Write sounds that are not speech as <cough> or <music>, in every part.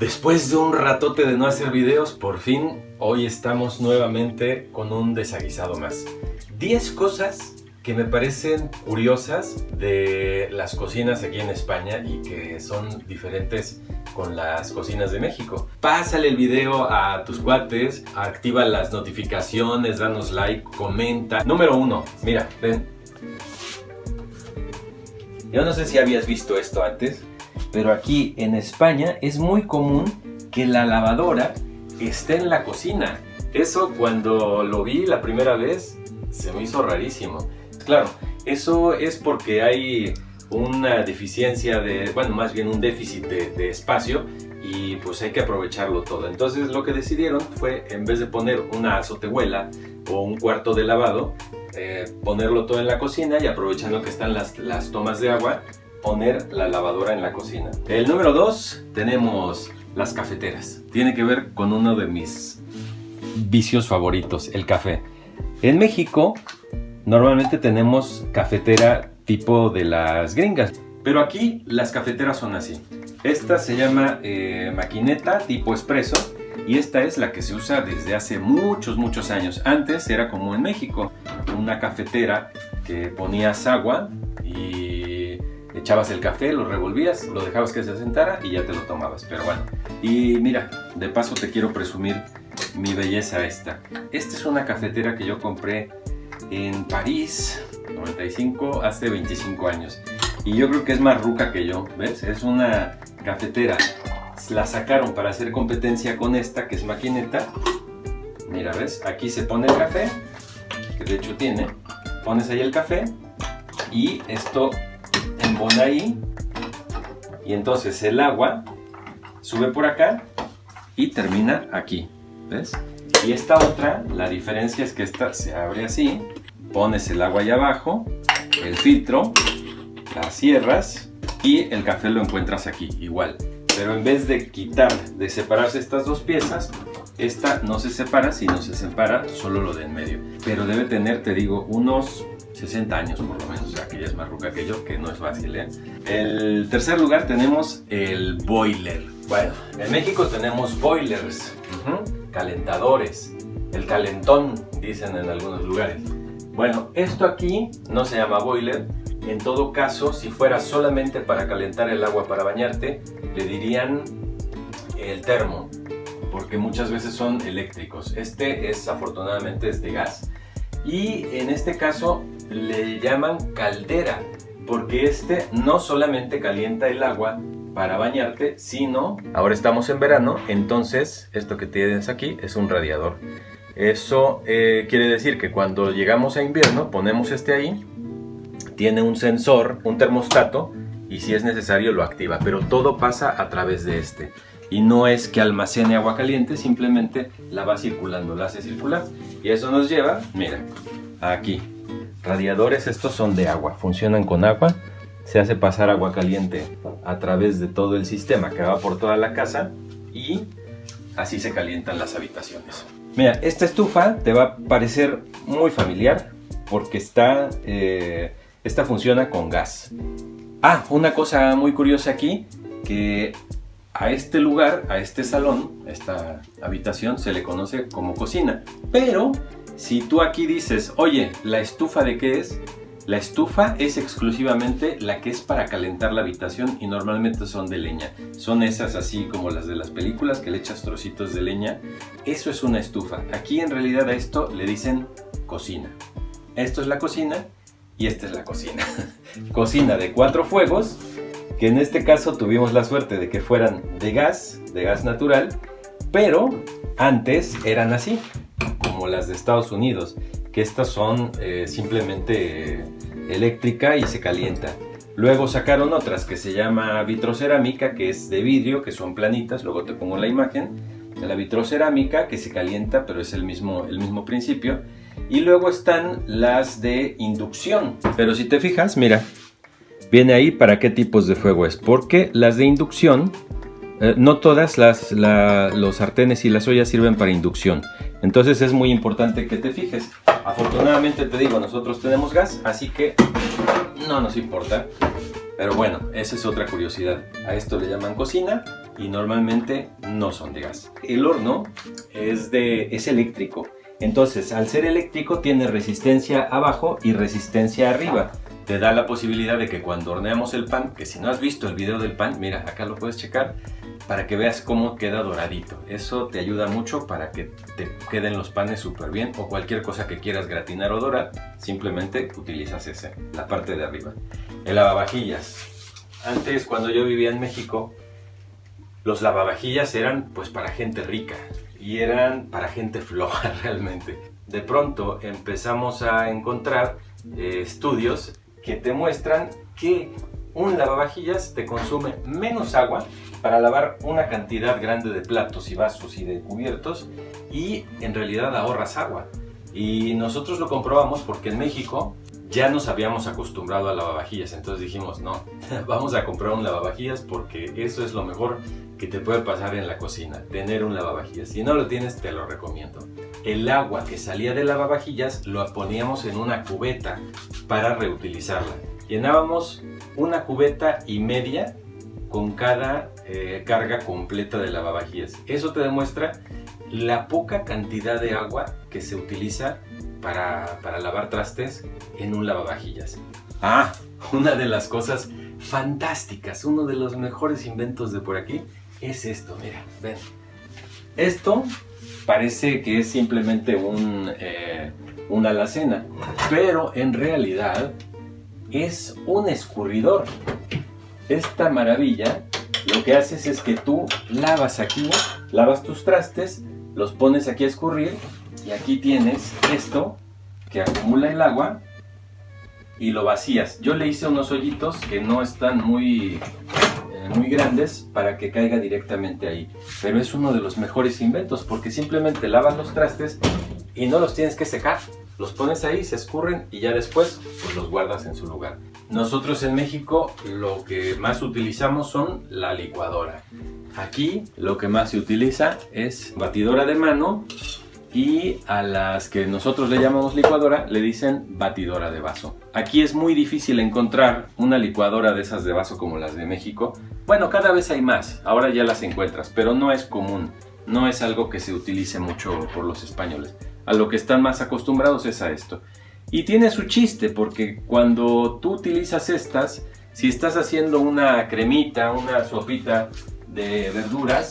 Después de un ratote de no hacer videos, por fin hoy estamos nuevamente con un desaguisado más. 10 cosas que me parecen curiosas de las cocinas aquí en España y que son diferentes con las cocinas de México. Pásale el video a tus cuates, activa las notificaciones, danos like, comenta. Número uno, mira, ven. Yo no sé si habías visto esto antes, pero aquí en España es muy común que la lavadora esté en la cocina. Eso cuando lo vi la primera vez se me hizo rarísimo. Claro, eso es porque hay una deficiencia de, bueno, más bien un déficit de, espacio y pues hay que aprovecharlo todo. Entonces lo que decidieron fue, en vez de poner una azotehuela o un cuarto de lavado, eh, ponerlo todo en la cocina y aprovechando que están las, las tomas de agua, poner la lavadora en la cocina. El número 2 tenemos las cafeteras. Tiene que ver con uno de mis vicios favoritos, el café. En México normalmente tenemos cafetera tipo de las gringas, pero aquí las cafeteras son así. Esta se llama eh, maquineta tipo espresso y esta es la que se usa desde hace muchos muchos años. Antes era como en México, una cafetera que ponías agua y echabas el café, lo revolvías, lo dejabas que se sentara y ya te lo tomabas. Pero bueno, y mira, de paso te quiero presumir mi belleza esta. Esta es una cafetera que yo compré en París, 95, hace 25 años. Y yo creo que es más ruca que yo, ¿ves? Es una cafetera. La sacaron para hacer competencia con esta, que es maquineta. Mira, ¿ves? Aquí se pone el café, que de hecho tiene. Pones ahí el café y esto pone ahí y entonces el agua sube por acá y termina aquí, ¿ves? Y esta otra, la diferencia es que esta se abre así, pones el agua ahí abajo, el filtro, la cierras y el café lo encuentras aquí, igual. Pero en vez de quitar, de separarse estas dos piezas, esta no se separa, sino se separa solo lo de en medio. Pero debe tener, te digo, unos 60 años por lo menos, o es más ruca que yo, que no es fácil, ¿eh? El tercer lugar tenemos el boiler. Bueno, en México tenemos boilers, calentadores, el calentón, dicen en algunos lugares. Bueno, esto aquí no se llama boiler, en todo caso, si fuera solamente para calentar el agua para bañarte, le dirían el termo, porque muchas veces son eléctricos. Este es afortunadamente es de gas y en este caso le llaman caldera porque este no solamente calienta el agua para bañarte, sino, ahora estamos en verano, entonces esto que tienes aquí es un radiador. Eso eh, quiere decir que cuando llegamos a invierno ponemos este ahí, tiene un sensor, un termostato, y si es necesario lo activa, pero todo pasa a través de este. Y no es que almacene agua caliente, simplemente la va circulando, la hace circular. Y eso nos lleva, mira, aquí, Radiadores estos son de agua, funcionan con agua, se hace pasar agua caliente a través de todo el sistema que va por toda la casa y así se calientan las habitaciones. Mira, esta estufa te va a parecer muy familiar porque está, eh, esta funciona con gas. Ah, una cosa muy curiosa aquí, que a este lugar, a este salón, esta habitación se le conoce como cocina, pero si tú aquí dices, oye, ¿la estufa de qué es? La estufa es exclusivamente la que es para calentar la habitación y normalmente son de leña. Son esas así como las de las películas que le echas trocitos de leña. Eso es una estufa. Aquí en realidad a esto le dicen cocina. Esto es la cocina y esta es la cocina. <laughs> cocina de cuatro fuegos, que en este caso tuvimos la suerte de que fueran de gas, de gas natural, pero antes eran así las de Estados Unidos, que estas son eh, simplemente eléctrica y se calienta. Luego sacaron otras que se llama vitrocerámica, que es de vidrio, que son planitas, luego te pongo la imagen, la vitrocerámica que se calienta, pero es el mismo, el mismo principio. Y luego están las de inducción. Pero si te fijas, mira, viene ahí para qué tipos de fuego es, porque las de inducción eh, no todas las, los sartenes y las ollas sirven para inducción. Entonces es muy importante que te fijes. Afortunadamente te digo, nosotros tenemos gas, así que no nos importa. Pero bueno, esa es otra curiosidad. A esto le llaman cocina y normalmente no son de gas. El horno es, de, es eléctrico, entonces al ser eléctrico tiene resistencia abajo y resistencia arriba. Te da la posibilidad de que cuando horneamos el pan, que si no has visto el video del pan, mira, acá lo puedes checar, para que veas cómo queda doradito. Eso te ayuda mucho para que te queden los panes súper bien o cualquier cosa que quieras gratinar o dorar, simplemente utilizas ese, la parte de arriba. El lavavajillas. Antes, cuando yo vivía en México, los lavavajillas eran pues para gente rica y eran para gente <laughs> floja realmente. De pronto empezamos a encontrar eh, estudios que te muestran que un lavavajillas te consume menos agua para lavar una cantidad grande de platos y vasos y de cubiertos y en realidad ahorras agua. Y nosotros lo comprobamos porque en México ya nos habíamos acostumbrado a lavavajillas, entonces dijimos, no, <laughs> vamos a comprar un lavavajillas porque eso es lo mejor que te puede pasar en la cocina, tener un lavavajillas. Si no lo tienes, te lo recomiendo. El agua que salía de lavavajillas lo poníamos en una cubeta para reutilizarla. Llenábamos una cubeta y media con cada eh, carga completa de lavavajillas. Eso te demuestra la poca cantidad de agua que se utiliza para, para lavar trastes en un lavavajillas. Ah, una de las cosas fantásticas, uno de los mejores inventos de por aquí es esto, mira, ven. Esto parece que es simplemente un, eh, una alacena, pero en realidad es un escurridor. Esta maravilla lo que haces es que tú lavas aquí, lavas tus trastes, los pones aquí a escurrir y aquí tienes esto que acumula el agua y lo vacías. Yo le hice unos hoyitos que no están muy, muy grandes para que caiga directamente ahí. Pero es uno de los mejores inventos porque simplemente lavas los trastes y no los tienes que secar. Los pones ahí, se escurren y ya después pues los guardas en su lugar. Nosotros en México lo que más utilizamos son la licuadora. Aquí lo que más se utiliza es batidora de mano y a las que nosotros le llamamos licuadora le dicen batidora de vaso. Aquí es muy difícil encontrar una licuadora de esas de vaso como las de México. Bueno, cada vez hay más, ahora ya las encuentras, pero no es común, no es algo que se utilice mucho por los españoles. A lo que están más acostumbrados es a esto. Y tiene su chiste porque cuando tú utilizas estas, si estás haciendo una cremita, una sopita de verduras,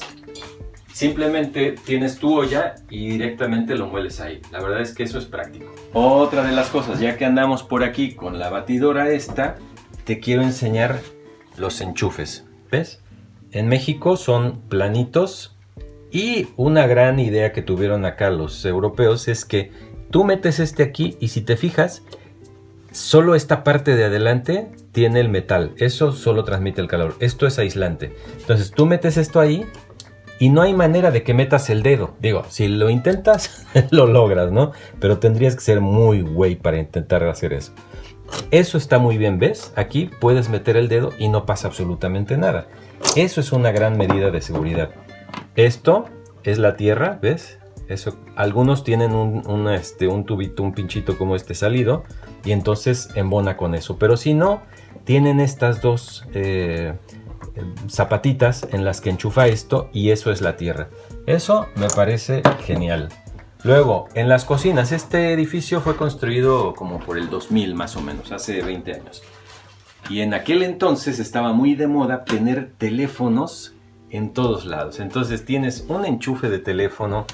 Simplemente tienes tu olla y directamente lo mueles ahí. La verdad es que eso es práctico. Otra de las cosas, ya que andamos por aquí con la batidora esta, te quiero enseñar los enchufes. ¿Ves? En México son planitos y una gran idea que tuvieron acá los europeos es que tú metes este aquí y si te fijas, solo esta parte de adelante tiene el metal. Eso solo transmite el calor. Esto es aislante. Entonces tú metes esto ahí y no hay manera de que metas el dedo. Digo, si lo intentas, <laughs> lo logras, ¿no? Pero tendrías que ser muy güey para intentar hacer eso. Eso está muy bien, ¿ves? Aquí puedes meter el dedo y no pasa absolutamente nada. Eso es una gran medida de seguridad. Esto es la tierra, ¿ves? Eso, algunos tienen un, este, un tubito, un pinchito como este salido y entonces embona con eso. Pero si no, tienen estas dos eh, zapatitas en las que enchufa esto y eso es la tierra. Eso me parece genial. Luego, en las cocinas, este edificio fue construido como por el 2000 más o menos, hace 20 años. Y en aquel entonces estaba muy de moda tener teléfonos en todos lados. Entonces tienes un enchufe de teléfono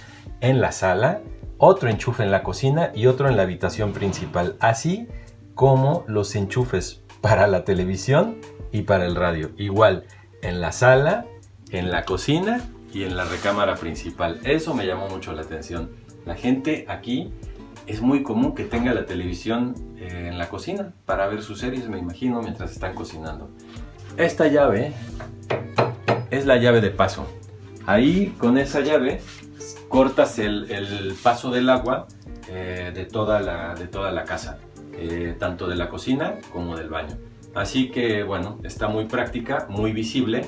en la sala, otro enchufe en la cocina y otro en la habitación principal. Así como los enchufes para la televisión y para el radio. Igual, en la sala, en la cocina y en la recámara principal. Eso me llamó mucho la atención. La gente aquí es muy común que tenga la televisión eh, en la cocina para ver sus series, me imagino, mientras están cocinando. Esta llave es la llave de paso. Ahí con esa llave cortas el, paso del agua eh, de, toda la, de toda la casa, eh, tanto de la cocina como del baño. Así que bueno, está muy práctica, muy visible.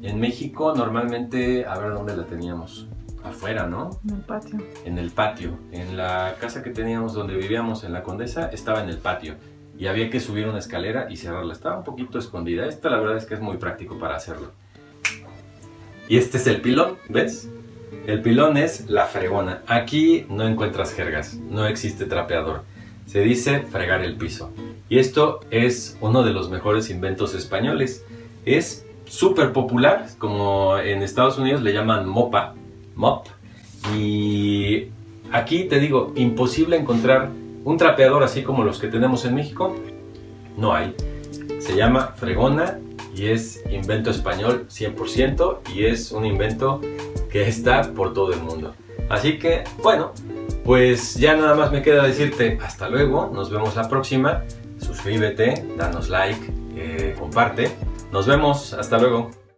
En México normalmente, a ver dónde la teníamos, afuera, ¿no? En el patio. En el patio. En la casa que teníamos donde vivíamos en la Condesa estaba en el patio y había que subir una escalera y cerrarla. Estaba un poquito escondida. Esta la verdad es que es muy práctico para hacerlo. Y este es el pilón, ¿ves? El pilón es la fregona. Aquí no encuentras jergas, no existe trapeador. Se dice fregar el piso. Y esto es uno de los mejores inventos españoles. Es súper popular, como en Estados Unidos le llaman mopa, mop. Y aquí te digo, imposible encontrar un trapeador así como los que tenemos en México. No hay. Se llama fregona y es invento español 100% y es un invento que está por todo el mundo. Así que, bueno, pues ya nada más me queda decirte hasta luego, nos vemos la próxima, suscríbete, danos like, eh, comparte, nos vemos, hasta luego.